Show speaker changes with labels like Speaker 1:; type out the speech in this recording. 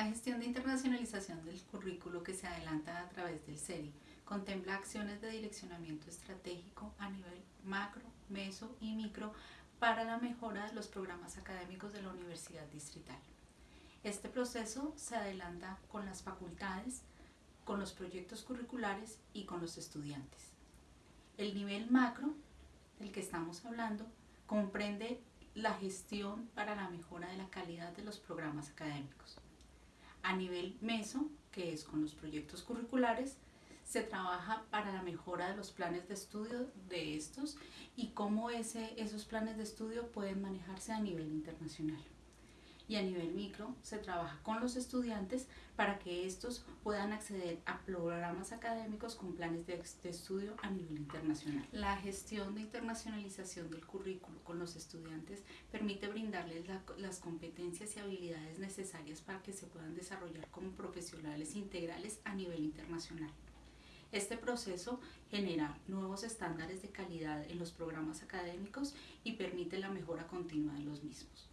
Speaker 1: La gestión de internacionalización del currículo que se adelanta a través del CERI contempla acciones de direccionamiento estratégico a nivel macro, meso y micro para la mejora de los programas académicos de la Universidad Distrital. Este proceso se adelanta con las facultades, con los proyectos curriculares y con los estudiantes. El nivel macro, del que estamos hablando, comprende la gestión para la mejora de la calidad de los programas académicos. A nivel meso, que es con los proyectos curriculares, se trabaja para la mejora de los planes de estudio de estos y cómo ese, esos planes de estudio pueden manejarse a nivel internacional y a nivel micro se trabaja con los estudiantes para que estos puedan acceder a programas académicos con planes de, estudio a nivel internacional. La gestión de internacionalización del currículo con los estudiantes permite las competencias y habilidades necesarias para que se puedan desarrollar como profesionales integrales a nivel internacional. Este proceso genera nuevos estándares de calidad en los programas académicos y permite la mejora continua de los mismos.